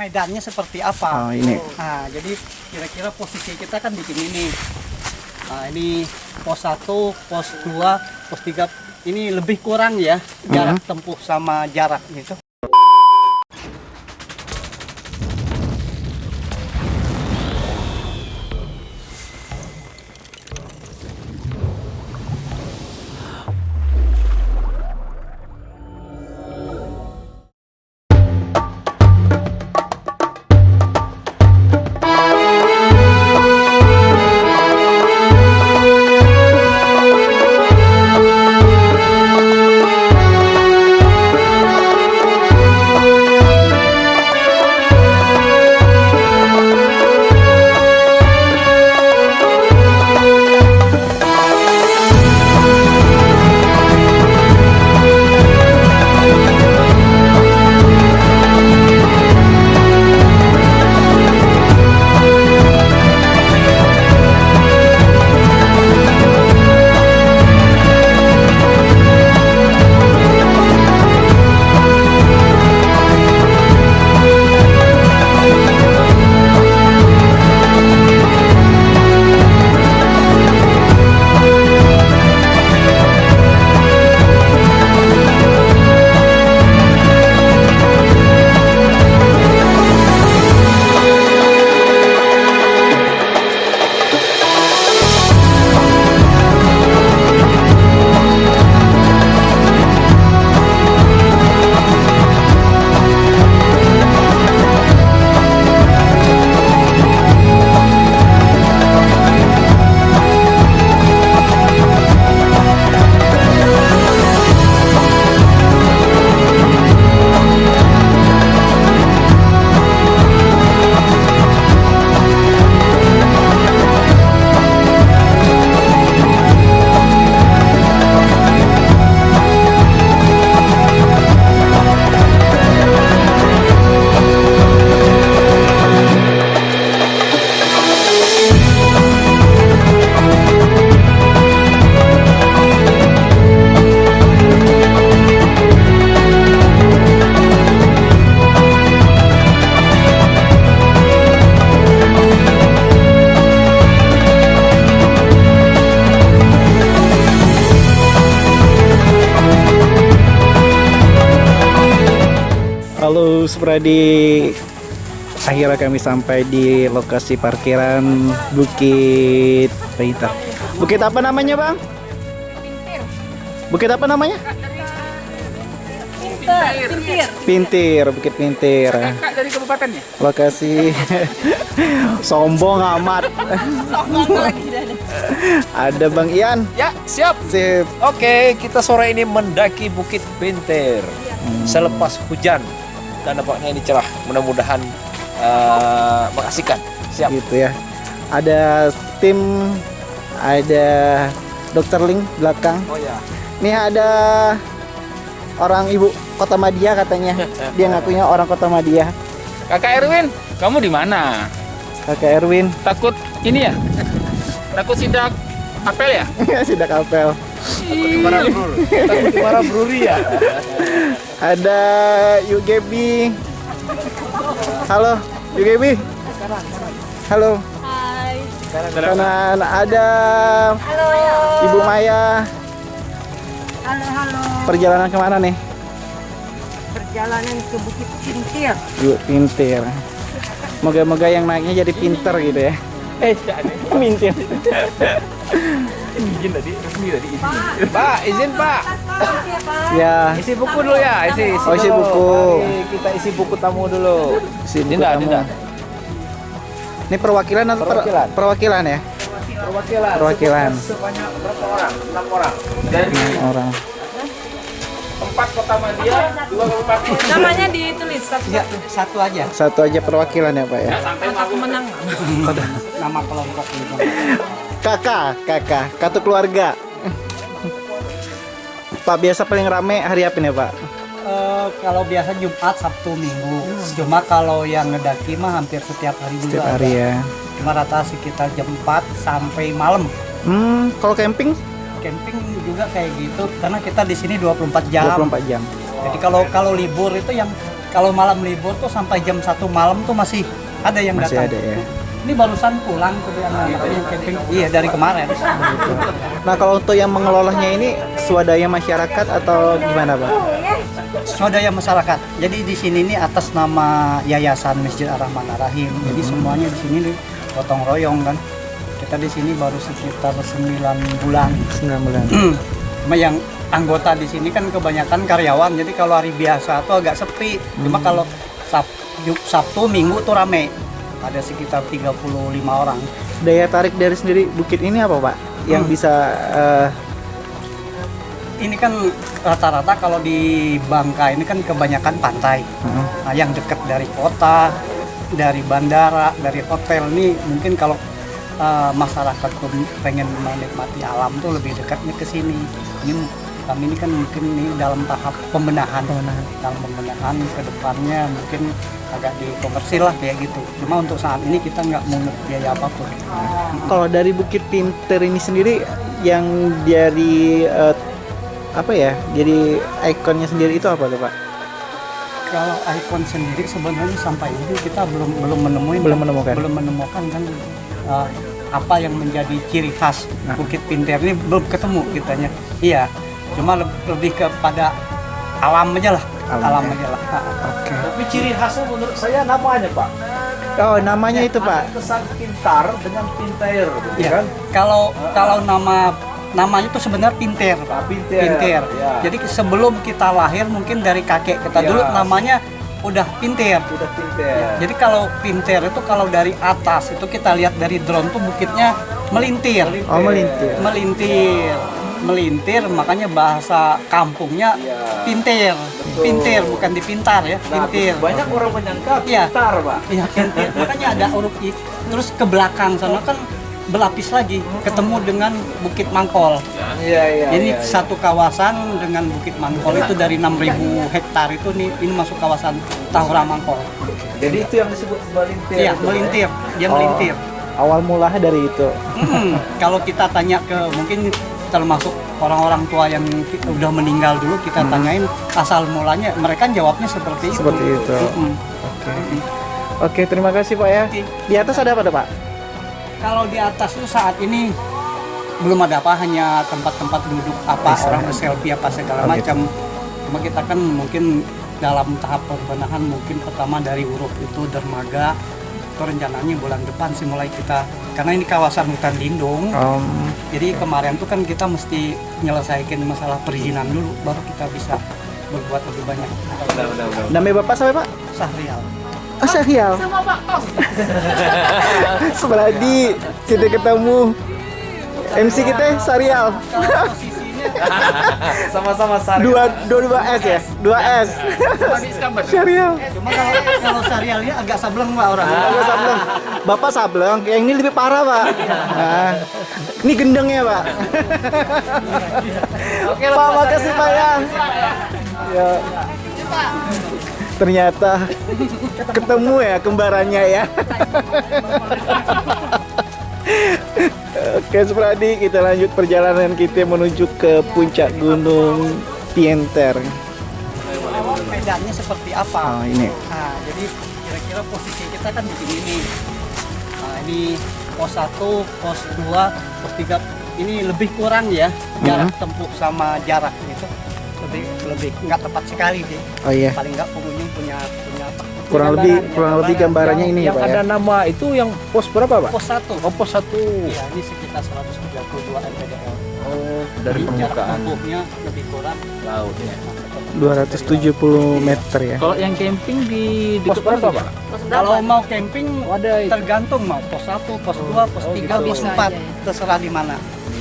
medannya seperti apa. Oh, ini. Nah, jadi kira-kira posisi kita kan di sini nih. Nah, ini pos 1, pos 2, pos 3 ini lebih kurang ya jarak tempuh sama jarak gitu. Halo Supradi Akhirnya kami sampai di lokasi parkiran Bukit Pintar Bukit apa namanya bang? Bukit apa namanya? Pintir. Pintir, Bukit Pintir Kak dari kabupatennya? Lokasi Sombong amat Sombong lagi dah. Ada Bang Ian Ya, siap. Sip Oke, kita sore ini mendaki Bukit Pintir selepas hujan dan nampaknya ini cerah. Mudah-mudahan eh, mengasihkan. Siap. gitu ya Ada tim Ada Dokter Ling belakang Oh ya. Nih ada orang ibu kota Madia katanya. Dia ngakunya orang kota Madia. Kakak Erwin, kamu di mana? Kakak Erwin Takut ini ya? Takut sidak apel ya? sidak apel. Takut dimarahin Bruri ya? Ada UGB. Halo, UGB. Halo. Hai. Kanan ada Halo. Ibu Maya. Halo, halo. Perjalanan ke mana nih? Perjalanan ke Bukit Pintir. Yuk pintir. Moga-moga yang naiknya jadi pinter gitu ya. Eh, pintir. Izin tadi, resmi tadi izin. Pak, izin Pak. Ya, Isi buku dulu ya, isi. isi Oh, isi dulu. buku. Mari kita isi buku tamu dulu. sini Dinda, kamu. Dinda. Ini perwakilan atau per- Perwakilan. perwakilan ya? Perwakilan. Perwakilan. Sebanyak berapa orang? Enam orang. Dari Orang. Empat kota Madia, dua kabupaten. Namanya ditulis satu. Ya, satu aja Satu aja perwakilan ya Pak ya. Kata kemenangan. nama kelompok gitu. Kakak, kakak, kartu keluarga. Pak biasa paling rame hari apa nih Pak? Eh, kalau biasa Jumat, Sabtu, Minggu. Cuma kalau yang ngedaki mah hampir setiap hari juga. Setiap hari ada. ya. Cuma rata sekitar jam 4 sampai malam. Hmm, kalau camping Camping juga kayak gitu karena kita di sini 24 jam. 24 jam. Jadi kalau kalau libur itu yang kalau malam libur tuh sampai jam satu malam tuh masih ada yang Masih datang. ada ya. Ini barusan pulang tuh yang yang camping. Iya dari kemarin. Nah kalau untuk yang mengelolanya ini swadaya masyarakat atau gimana pak? Swadaya masyarakat. Jadi di sini nih atas nama Yayasan Masjid Ar-Rahman Ar-Rahim. Jadi semuanya di sini nih gotong royong kan. Kita di sini baru sekitar 9 bulan. 9 bulan. Cuma yang anggota di sini kan kebanyakan karyawan. Jadi kalau hari biasa tuh agak sepi. Cuma kalau Sab- Ju- Sabtu, Minggu tuh rame. Ada sekitar 35 orang. Daya tarik dari sendiri bukit ini apa pak? Yang Hmm. bisa eh, Ini kan rata-rata kalau di Bangka ini kan kebanyakan pantai. heeh. Nah, yang dekat dari kota, dari bandara, dari hotel ini mungkin kalau uh, masyarakat pengen menikmati alam tuh lebih dekatnya ke sini. Ini kami ini kan mungkin ini dalam tahap pembenahan, Pembenahan. dalam pembenahan ke depannya mungkin agak dikomersil lah kayak gitu. Cuma untuk saat ini kita nggak mau biaya apa pun. Kalau dari Bukit Pinter ini sendiri yang dari eh, apa ya? Jadi ikonnya sendiri itu apa tuh pak? Kalau ikon sendiri sebenarnya sampai ini kita belum belum menemukan Belum menemukan. belum menemukan kan uh, apa yang menjadi ciri khas Nah. Bukit Pinter ini belum ketemu kitanya. Iya, cuma leb- lebih kepada alam aja lah, Alam alam, ya. aja lah. Oke. Tapi ciri khasnya menurut saya namanya Pak. Oh namanya itu pak. Kesan pintar dengan pinter, gitu Iya. kan? Kalau kalau nama namanya itu sebenarnya Pinter. Pak pinter. Pinter. Ya. Jadi sebelum kita lahir mungkin dari kakek kita Iya. dulu namanya udah Pinter. udah pinter. Jadi kalau pinter itu kalau dari atas itu kita lihat dari drone tuh bukitnya melintir. Oh melintir. Melintir. Melintir makanya bahasa kampungnya Iya. pintir. Betul. Pintir bukan dipintar ya, Nah, pintir. banyak orang menyangka Iya. pintar, Pak. Iya, pintir. Makanya ada huruf I. Terus ke belakang sana kan berlapis lagi ketemu dengan Bukit Mangkol. Iya, iya. Ini iya. satu kawasan dengan Bukit Mangkol itu dari 6000 hektar itu nih ini masuk kawasan Tahura Mangkol. Jadi itu yang disebut melintir. Iya, itu, melintir. Dia Oh. melintir. Awal mulanya dari itu. Mm, kalau kita tanya ke mungkin termasuk orang-orang tua yang udah meninggal dulu kita tanyain asal mulanya mereka jawabnya seperti itu. Seperti itu. Mm-mm. Oke. Oke terima kasih pak ya. Di atas ada apa pak? Kalau di atas tuh saat ini belum ada apa hanya tempat-tempat duduk apa Bisa. orang selfie apa segala Oh, gitu. macam. Cuma kita kan mungkin dalam tahap pembenahan mungkin pertama dari huruf itu dermaga itu rencananya bulan depan sih mulai kita karena ini kawasan hutan lindung Om. Jadi kemarin tuh kan kita mesti nyelesaikan masalah perizinan dulu, baru kita bisa berbuat lebih banyak. Namanya bapak siapa pak? Sahrial. Oh Syahrial. Sama Pak Kos. Seberadi kita ketemu MC kita posisinya Sama-sama sari. Dua dua dua S ya, dua S. Syahrial. cuma kalau kalau Sahrialnya agak sableng pak orang. Bapak sableng. Bapak sableng, yang ini lebih parah pak. Nah, ini gendengnya pak. Oke, Pak makasih pak ya. Ya. Ternyata ketemu ya kembarannya ya. Oke Supradi, kita lanjut perjalanan kita menuju ke puncak Gunung Pienter. Medannya seperti apa? Oh ini. Nah, jadi kira-kira posisi kita kan di sini nih. Nah, ini pos 1, pos 2, pos 3 ini lebih kurang ya jarak tempuh sama jarak itu lebih nggak tepat sekali sih. Oh iya. Paling nggak pengunjung punya punya apa? Kurang Gambaran, lebih ya, kurang lebih gambarannya ini ya yang Pak ada ya. nama itu yang pos berapa, Pak? Pos 1. Oh, pos satu. Iya, ini sekitar 132 mdl. Oh, dari jarak permukaan tempuhnya lebih kurang. laut ya. 270 meter ya. Kalau yang camping di di Pos berapa, Pak? Kalau mau camping Ada tergantung mau pos 1, pos 2, pos oh 3, gitu. pos 4, terserah di mana.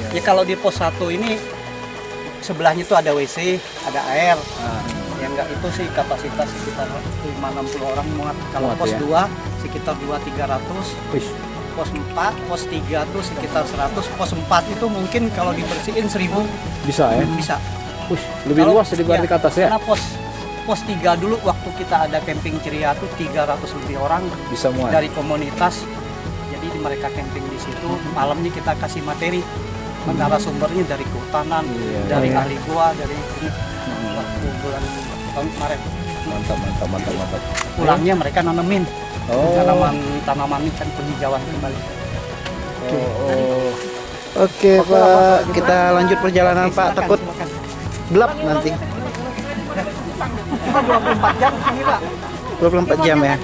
Ya kalau di pos 1 ini sebelahnya itu ada WC, ada air. Ah. Ya enggak itu sih kapasitas sekitar 560 orang muat. Kalau Muat pos ya. 2 sekitar 2 300. Wih, Pos 4, pos 3 tuh sekitar 100. Pos 4 itu mungkin kalau dibersihin 1000 bisa ya? bisa. Wih, lebih Kalau- luas daripada iya, ke atas ya? Karena pos pos 3 dulu waktu kita ada camping ceria tuh 300 lebih orang Bisa muat. dari komunitas. Jadi mereka camping di situ, malamnya kita kasih materi menara sumbernya dari kehutanan, Iya. dari iya. ahli gua, dari bulan tahun kemarin. mantap mantap mantap mantap Pulangnya mereka nanemin oh tanaman tanaman ikan penghijauan kembali. oh, oh. Oke Pak, kita lanjut perjalanan Oke, Pak. silakan, Takut silakan. gelap nanti. Cuma 24 jam sini pak. 24 jam ya.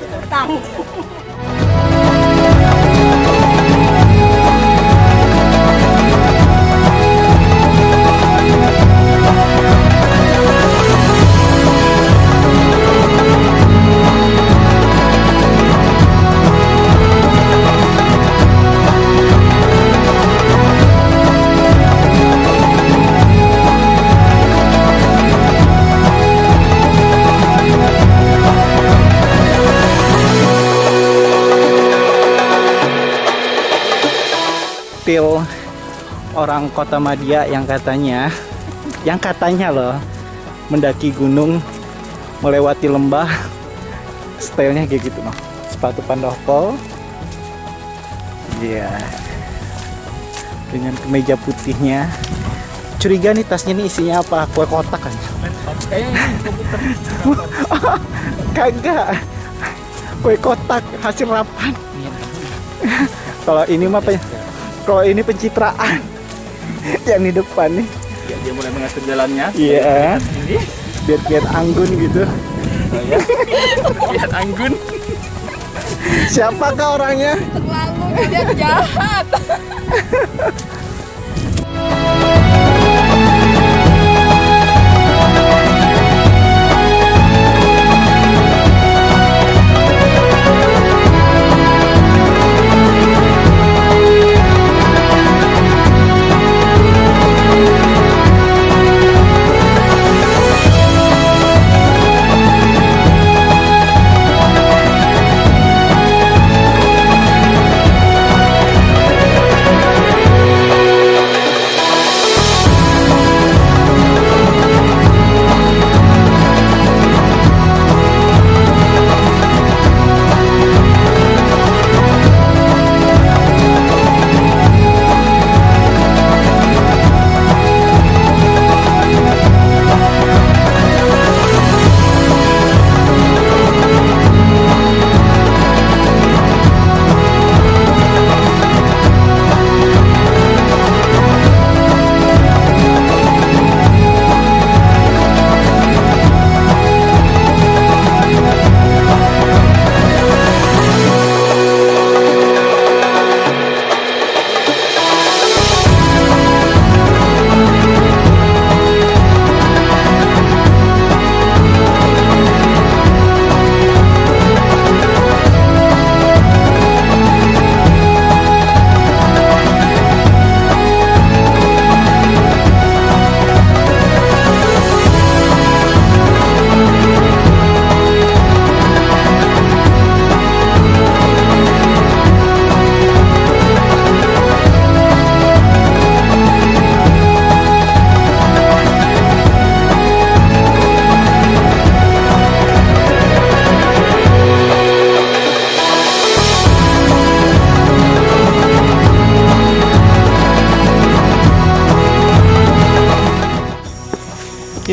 Pil orang kota Madia yang katanya, yang katanya loh mendaki gunung melewati lembah stylenya kayak gitu loh. Sepatu pandoko iya. Dengan kemeja putihnya. Curiga nih tasnya nih isinya apa? Kue kotak kan? Kagak. Kue kotak hasil rapan kalau ini mah pe- kalau ini pencitraan yang di depan nih Ya, dia mulai mengatur jalannya. iya biar biar anggun gitu Lihat anggun. siapakah orangnya Terlalu dia jahat.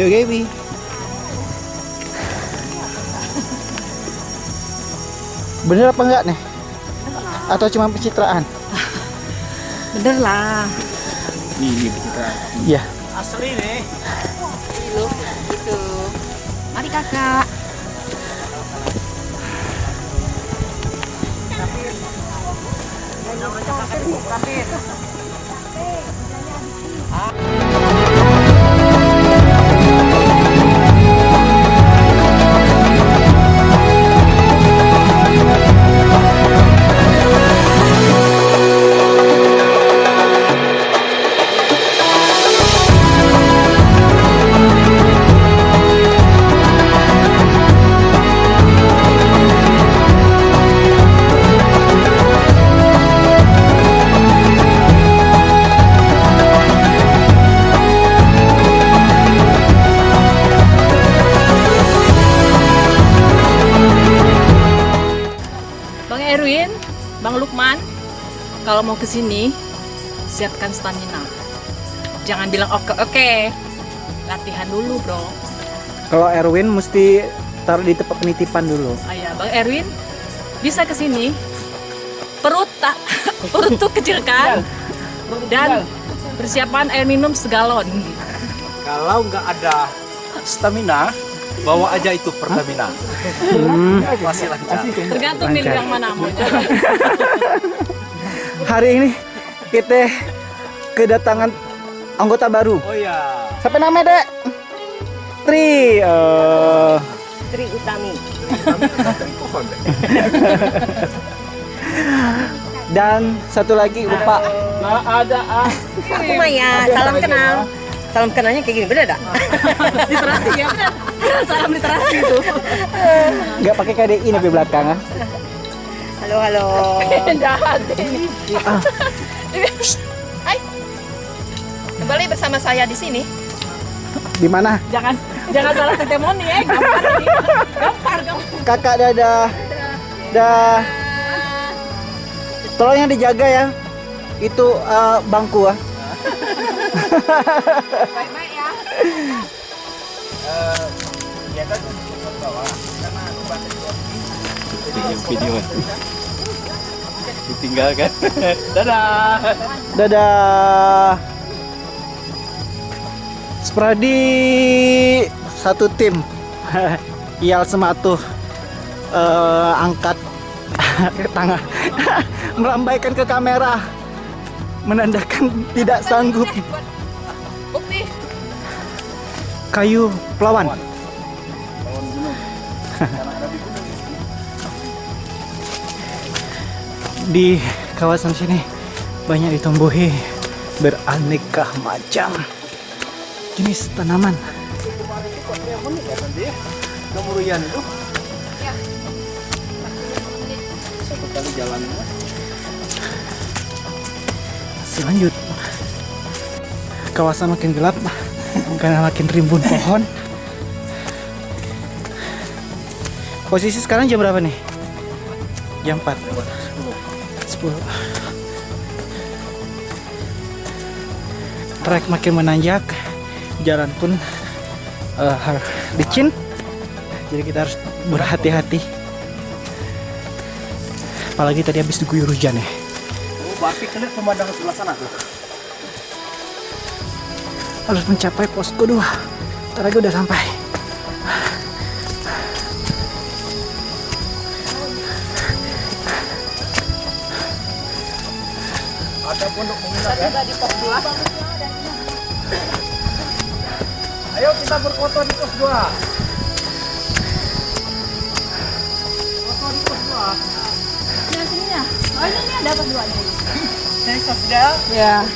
Yo Gaby. Bener apa enggak nih? Atau cuma pencitraan? Bener lah. Ini kita. Iya. Asli nih. Gitu. gitu. Mari kakak. Bang sini siapkan stamina. Jangan bilang oke oke. Latihan dulu, Bro. Kalau Erwin mesti taruh di tempat penitipan dulu. Ah ya, Bang Erwin bisa ke sini. Perut tak perut tuh kecil kan? Dan persiapan air minum segalon. Kalau nggak ada stamina, bawa aja itu Pertamina. Masih lancar. Tergantung milih yang mana mau. Hari ini kita kedatangan anggota baru. Oh ya. Siapa namanya, Dek? Tri. eh, Tri Utami. dan satu lagi lupa. Aku Maya, salam kenal. Salam kenalnya kayak gini, beda dak? literasi ya benar. Salam literasi itu. Nggak pakai KDI nih di belakang ah. Halo, halo. Jahat ini. Hai. Kembali bersama saya di sini. Di mana? Jangan jangan salah testimoni ya. Gampar ini. Gampar, gampar. Kakak dadah. Dah. Tolong yang dijaga ya. Itu eh, bangku ah. Baik-baik ya. Video ditinggalkan. Dadah. Dadah. Spradi satu tim. Ial sematuh eh, angkat ke tangan melambaikan ke kamera menandakan tidak sanggup kayu pelawan di kawasan sini banyak ditumbuhi beraneka macam jenis tanaman. Masih lanjut. Kawasan makin gelap karena makin rimbun pohon. Posisi sekarang jam berapa nih? Jam 4 10 trek makin menanjak jalan pun har- licin. Jadi kita harus berhati-hati. Apalagi tadi habis diguyur hujan ya. Oh, berarti kalian pemandangan sebelah sana tuh. harus mencapai posko 2 Ntar lagi udah sampai kita berfoto di pos 2. Foto di pos 2. Ini sininya. Oh ini nih dapat dua nih. Dari sosial. Ya.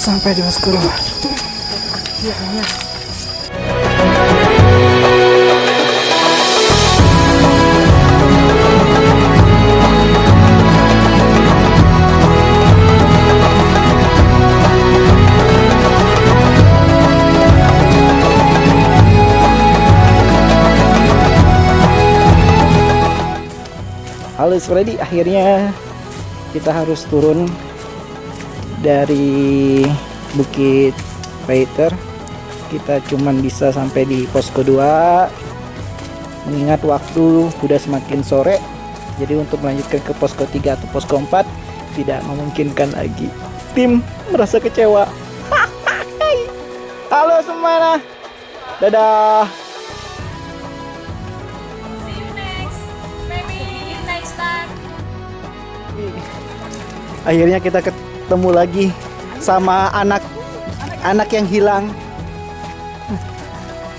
sampai di posko 2 Halo Freddy, akhirnya kita harus turun dari Bukit Paiter. Kita cuman bisa sampai di posko 2 mengingat waktu sudah semakin sore. Jadi untuk melanjutkan ke posko 3 atau posko 4 tidak memungkinkan lagi. Tim merasa kecewa. Halo semuanya. Dadah. Akhirnya kita ketemu lagi sama anak anak yang hilang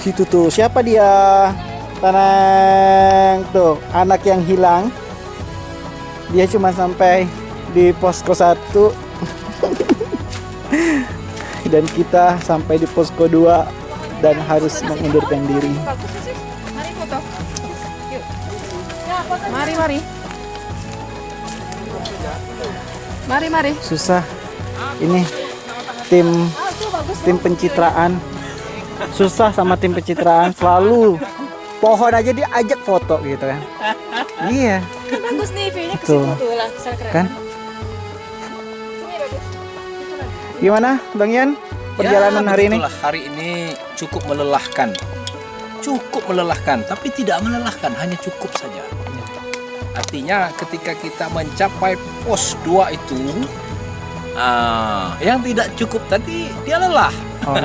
situ tuh siapa dia tenang tuh anak yang hilang dia cuma sampai di posko satu dan kita sampai di posko 2 dan harus mengundurkan diri. Mari. Yuk. Mari, mari. Mari, susah. Ini tim tim pencitraan. Susah sama tim pencitraan. Selalu pohon aja diajak foto gitu kan iya. Kan bagus nih view-nya ke situ tuh lah, bisa keren. kan? Gimana bang Yan perjalanan Ya, hari ini? Hari ini cukup melelahkan. Cukup melelahkan, tapi tidak melelahkan, hanya cukup saja. Artinya ketika kita mencapai pos 2 itu ah, yang tidak cukup tadi dia lelah. Oh.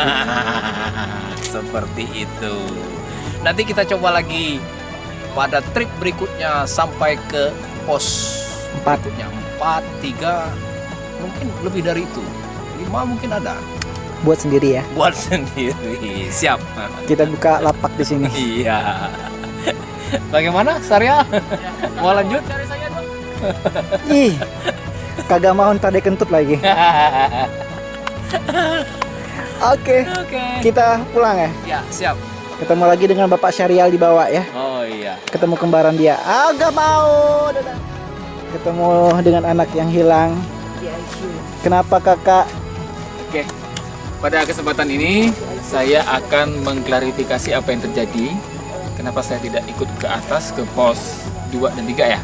Seperti itu. Nanti kita coba lagi pada trip berikutnya sampai ke pos Empat. berikutnya 4, 3, mungkin lebih dari itu. 5 mungkin ada. buat sendiri ya. Buat sendiri. Siap. Kita buka lapak di sini. Iya. Bagaimana, Sarya? Mau lanjut? Ih, kagak mau ntar dia kentut lagi. Oke, Oke. kita pulang ya. Ya, siap. Ketemu lagi dengan Bapak Syarial di bawah ya. Oh iya. Ketemu kembaran dia. Ah, gak mau. Dadah. Ketemu dengan anak yang hilang. Kenapa kakak? Oke, pada kesempatan ini saya akan mengklarifikasi apa yang terjadi. Kenapa saya tidak ikut ke atas ke pos 2 dan 3 ya?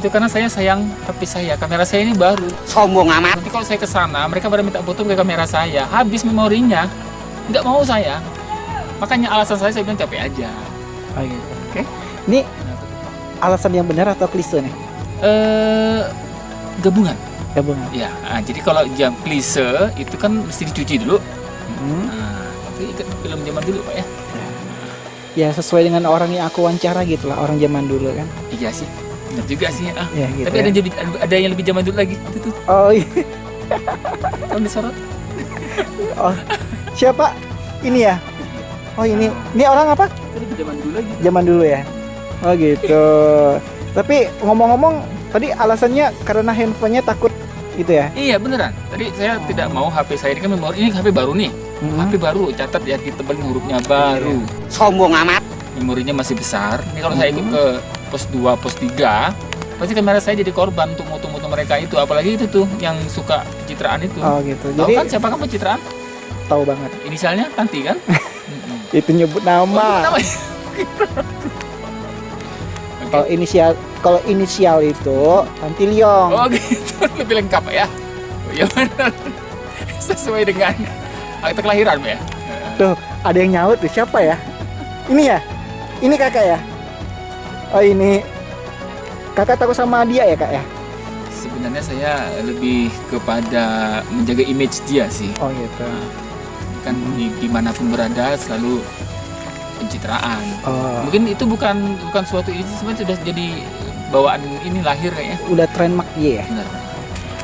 Itu karena saya sayang HP saya, kamera saya ini baru. Sombong amat. Nanti kalau saya ke sana, mereka pada minta foto ke kamera saya, habis memorinya. Nggak mau saya. Makanya alasan saya saya bilang capek aja. Oh, gitu. Oke. Ini alasan yang benar atau klise nih? Eh gabungan. Gabungan. Ya, ah, jadi kalau jam klise itu kan mesti dicuci dulu. Hmm. Nah, itu ikat film zaman dulu pak ya. Ya sesuai dengan orang yang aku wawancara gitu lah, orang zaman dulu kan. Iya sih, benar juga sih. Ah. Ya gitu. Tapi ya. ada yang lebih ada yang lebih zaman dulu lagi. Itu tuh, Oh, iya. tolong disorot. oh. Siapa? Ini ya? Oh ini, ini orang apa? Lebih zaman dulu lagi. Zaman dulu ya? Oh gitu. Tapi ngomong-ngomong, tadi alasannya karena handphonenya takut gitu ya? Iya beneran. Tadi saya tidak mau HP saya ini kan memori ini HP baru nih. Mhm. HP baru, catat ya ditebelin hurufnya baru. Sombong amat. Memorinya masih besar. Ini kalau saya ikut ke pos 2, pos 3, pasti kamera saya jadi korban untuk moto-moto mereka itu. Apalagi itu tuh yang suka pencitraan itu. Oh gitu. Tahu Jadi kan siapa kan pencitraan? tahu banget. Inisialnya Tanti kan? Mm-mm. Itu nyebut Oh, nama. namanya. Kalau inisial kalau inisial itu Tanti Liong. Oh gitu, lebih lengkap ya. Oh, ya benar. Sesuai dengan akte kelahiran ya. Tuh, ada yang nyaut tuh siapa ya? Ini ya? Ini kakak ya? Oh ini kakak takut sama dia ya kak ya? Sebenarnya saya lebih kepada menjaga image dia sih. Oh gitu. Kan di, di mana pun berada selalu pencitraan. Oh, Mungkin itu bukan bukan suatu ini sebenarnya sudah jadi bawaan ini lahir kayaknya. udah trademark dia ya? Bener.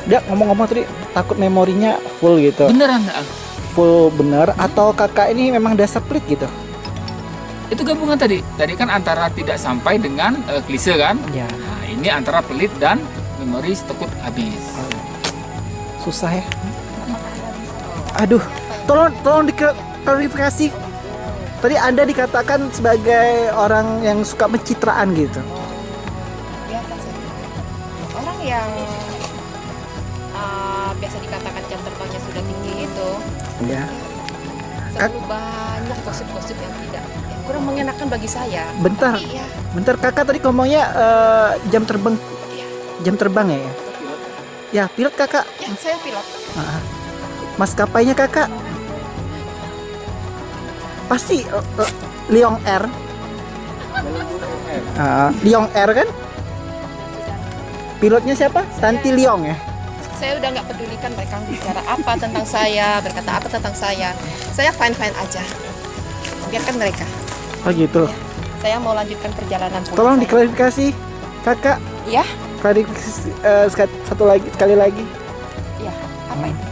Dia ngomong-ngomong tadi takut memorinya full gitu. Beneran. Full bener atau kakak ini memang dasar pelit gitu? Itu gabungan tadi. Tadi kan antara tidak sampai dengan eh, klise kan. Ya. Nah, ini antara pelit dan memori takut habis. Susah ya. Aduh, tolong tolong diklarifikasi. Tadi Anda dikatakan sebagai orang yang suka pencitraan gitu. ya kan saya orang yang uh, biasa dikatakan jam terbangnya sudah tinggi Ya. selalu banyak gosip-gosip yang tidak yang kurang mengenakan bagi saya Bentar, Tapi ya bentar kakak tadi ngomongnya eh, jam terbang Iya. jam terbang ya? ya? Ya, pilot kakak. ya saya pilot Maskapainya kakak. Pasti eh, eh, Liong Air. Ah, Liong Air kan? Pilotnya siapa? Tanti Liong ya? Saya udah nggak pedulikan mereka bicara apa tentang saya berkata apa tentang saya saya fine fine aja biarkan mereka Oh gitu. saya mau lanjutkan perjalanan Tolong saya. diklarifikasi, kakak. ya Klarifikasi seka- satu lagi sekali lagi. ya apa itu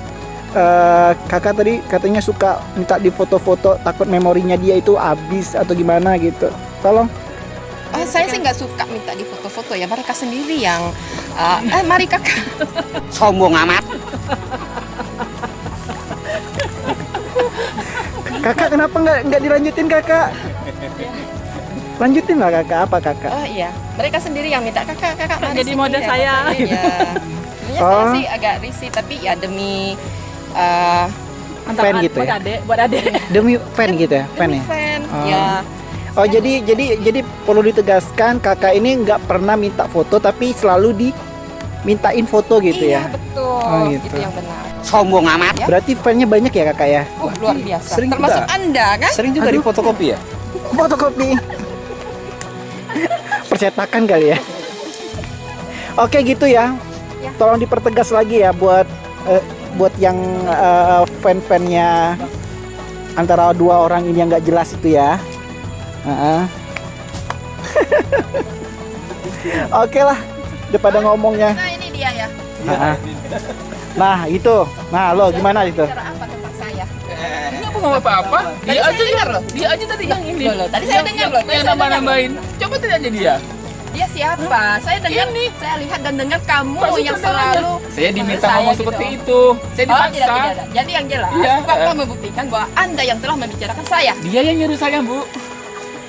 Eh, kakak tadi katanya suka minta di foto-foto takut memorinya dia itu habis atau gimana gitu. Tolong. Ah, saya sih nggak suka minta di foto-foto ya mereka sendiri yang ah, eh mari kakak Sombong amat. Kakak kenapa nggak nggak dilanjutin kakak? Lanjutin lah kakak apa kakak? Oh iya, mereka sendiri yang minta kakak, kakak mari Jadi ya, saya. Ya. Sebenarnya Oh. saya sih agak risih, tapi ya demi uh, Fan gitu buat ya? adek, buat adek. Demi fan gitu ya, fan demi ya. fan, Oh. ya. Oh jadi jadi jadi perlu ditegaskan kakak ini nggak pernah minta foto tapi selalu di mintain foto gitu iya, ya. betul. Oh, gitu. Itu yang benar. Sombong amat. Berarti fan-nya banyak ya kakak ya? Uh, luar biasa. sering Termasuk juga. Anda kan? Sering juga di fotokopi ya? Fotokopi. Percetakan kali ya. Oke gitu ya. Tolong dipertegas lagi ya buat eh, buat yang eh, fan-fannya antara dua orang ini yang nggak jelas itu ya. Heeh. Oke lah, daripada ngomongnya. Nah, ini dia ya. Heeh. Nah itu, nah lo gimana itu? Ini ngomong apa-apa? Tadi Dia aja dengar loh. Dia aja tadi yang ini. Loh, tadi saya dengar loh, Yang nambah-nambahin. Coba tanya aja dia. Dia siapa? Saya dengar nih. Saya lihat dan dengar kamu Pasti yang selalu Saya diminta ngomong gitu. seperti itu. Saya Oh, tidak, dipaksa. tidak, tidak. Jadi yang jelas, Iya. fakta membuktikan bahwa Anda yang telah membicarakan saya. Dia yang nyuruh saya, Bu.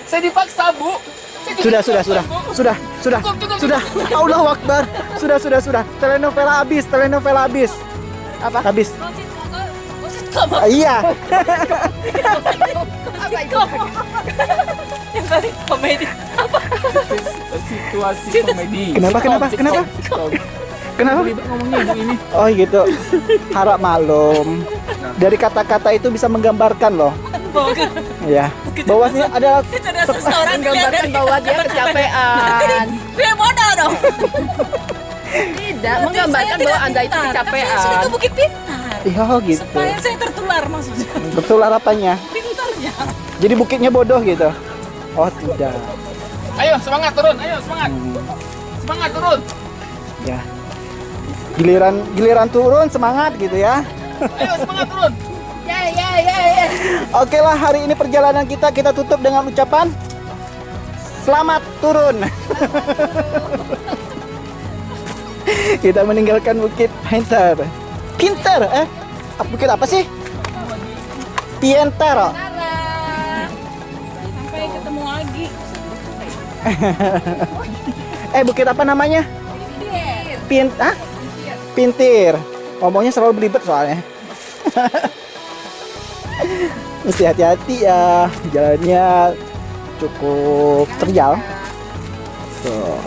Saya dipaksa, Bu. Saya Sudah, sudah, sudah, Bu. sudah, sudah, Cukup, cukup, sudah. Allah Akbar. Sudah, sudah, sudah. Telenovela habis, telenovela habis. Apa? Habis. Ah, Iya. Apa itu? yang komedi. Situasi komedi. Kenapa, kenapa, kenapa? Kenapa? Ngomongnya ibu ini. Oh gitu. Harap maklum. Dari kata-kata itu bisa menggambarkan loh. Ya. Bahwasanya ada Itu ada seseorang Menggambarkan bahwa dia kecapean. Gue bodoh dong. Tidak, menggambarkan bahwa Anda itu Saya sudah kecapean. ke Bukit Pintar. Iya gitu. Supaya saya tertular maksudnya. Betul harapannya. Pintarnya. Jadi bukitnya bodoh gitu. Oh tidak. Ayo, semangat turun. Ayo, semangat. Semangat turun. Ya. Giliran giliran turun semangat gitu ya. Ayo, semangat turun. Ya, ya, ya. Oke lah hari ini perjalanan kita kita tutup dengan ucapan selamat turun. kita meninggalkan Bukit Pintar. Pintar eh? Bukit apa sih? Pientar. Sampai ketemu lagi. Eh bukit apa namanya? Pin ah? Pintir. Ngomongnya selalu belibet soalnya. Mesti hati-hati ya. Jalannya cukup terjal. Tuh.